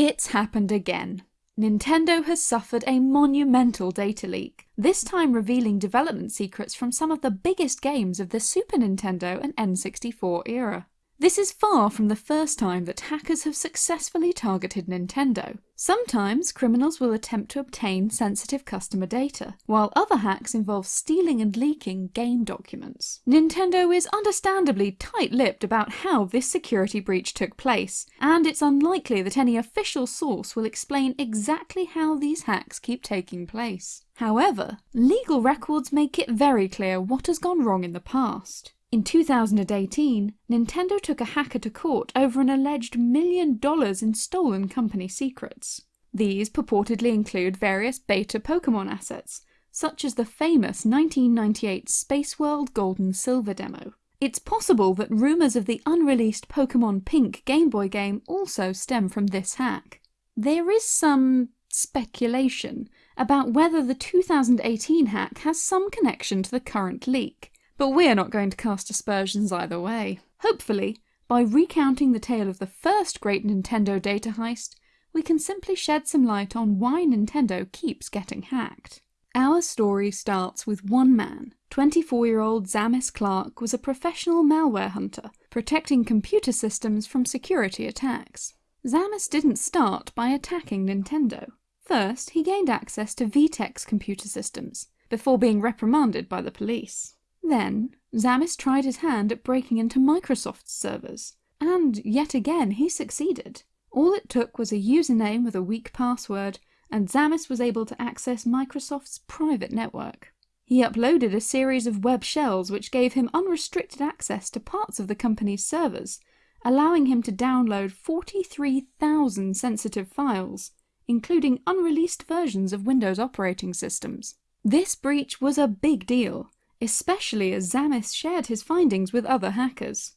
It's happened again. Nintendo has suffered a monumental data leak, this time revealing development secrets from some of the biggest games of the Super Nintendo and N64 era. This is far from the first time that hackers have successfully targeted Nintendo. Sometimes criminals will attempt to obtain sensitive customer data, while other hacks involve stealing and leaking game documents. Nintendo is understandably tight-lipped about how this security breach took place, and it's unlikely that any official source will explain exactly how these hacks keep taking place. However, legal records make it very clear what has gone wrong in the past. In 2018, Nintendo took a hacker to court over an alleged million dollars in stolen company secrets. These purportedly include various beta Pokemon assets, such as the famous 1998 Space World Gold and Silver demo. It's possible that rumours of the unreleased Pokemon Pink Game Boy game also stem from this hack. There is some speculation about whether the 2018 hack has some connection to the current leak, but we're not going to cast aspersions either way. Hopefully, by recounting the tale of the first great Nintendo data heist, we can simply shed some light on why Nintendo keeps getting hacked. Our story starts with one man. 24-year-old Zammis Clark was a professional malware hunter, protecting computer systems from security attacks. Zammis didn't start by attacking Nintendo. First, he gained access to VTech's computer systems, before being reprimanded by the police. Then, Zammis tried his hand at breaking into Microsoft's servers, and yet again he succeeded. All it took was a username with a weak password, and Zammis was able to access Microsoft's private network. He uploaded a series of web shells which gave him unrestricted access to parts of the company's servers, allowing him to download 43,000 sensitive files, including unreleased versions of Windows operating systems. This breach was a big deal, especially as Zammis shared his findings with other hackers.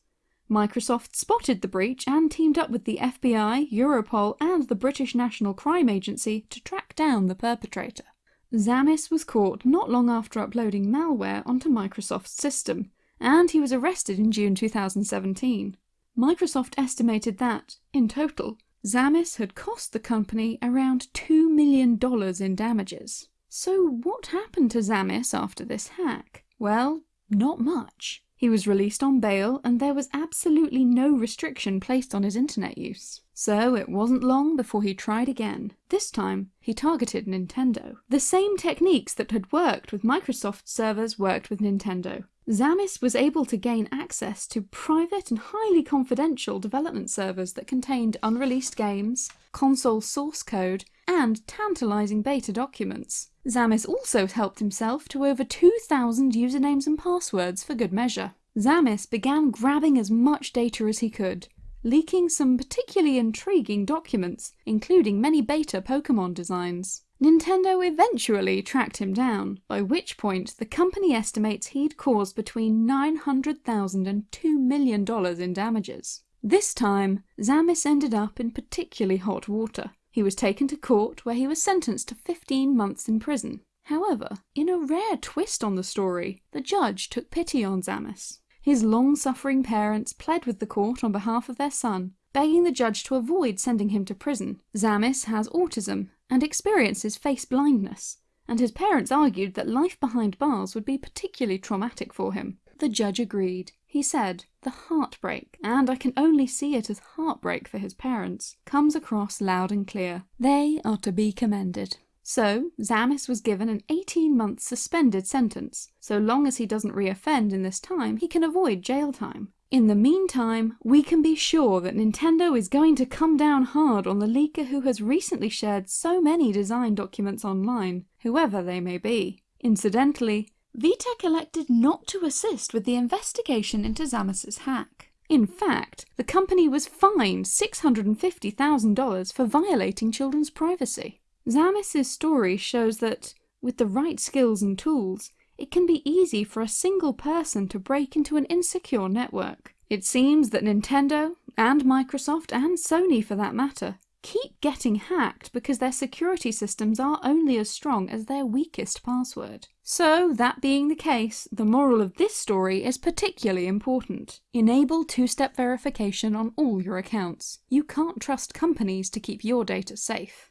Microsoft spotted the breach and teamed up with the FBI, Europol and the British National Crime Agency to track down the perpetrator. Zammis was caught not long after uploading malware onto Microsoft's system, and he was arrested in June 2017. Microsoft estimated that, in total, Zammis had cost the company around $2 million in damages. So what happened to Zammis after this hack? Well, not much. He was released on bail and there was absolutely no restriction placed on his internet use. So it wasn't long before he tried again. This time, he targeted Nintendo. The same techniques that had worked with Microsoft servers worked with Nintendo. Zammis was able to gain access to private and highly confidential development servers that contained unreleased games, console source code, and tantalizing beta documents. Zammis also helped himself to over 2,000 usernames and passwords for good measure. Zammis began grabbing as much data as he could, leaking some particularly intriguing documents, including many beta Pokemon designs. Nintendo eventually tracked him down, by which point the company estimates he'd caused between $900,000 and $2 million in damages. This time, Zammis ended up in particularly hot water. He was taken to court where he was sentenced to 15 months in prison. However, in a rare twist on the story, the judge took pity on Zammis. His long-suffering parents pled with the court on behalf of their son, begging the judge to avoid sending him to prison. Zammis has autism and experiences face blindness, and his parents argued that life behind bars would be particularly traumatic for him. The judge agreed. He said, the heartbreak, and I can only see it as heartbreak for his parents, comes across loud and clear. They are to be commended. So, Zammis was given an 18 month suspended sentence. So long as he doesn't reoffend in this time, he can avoid jail time. In the meantime, we can be sure that Nintendo is going to come down hard on the leaker who has recently shared so many design documents online, whoever they may be. Incidentally, VTech elected not to assist with the investigation into Zammis's hack. In fact, the company was fined $650,000 for violating children's privacy. Zammis's story shows that, with the right skills and tools, it can be easy for a single person to break into an insecure network. It seems that Nintendo, and Microsoft, and Sony for that matter, keep getting hacked because their security systems are only as strong as their weakest password. So, that being the case, the moral of this story is particularly important. Enable two-step verification on all your accounts. You can't trust companies to keep your data safe.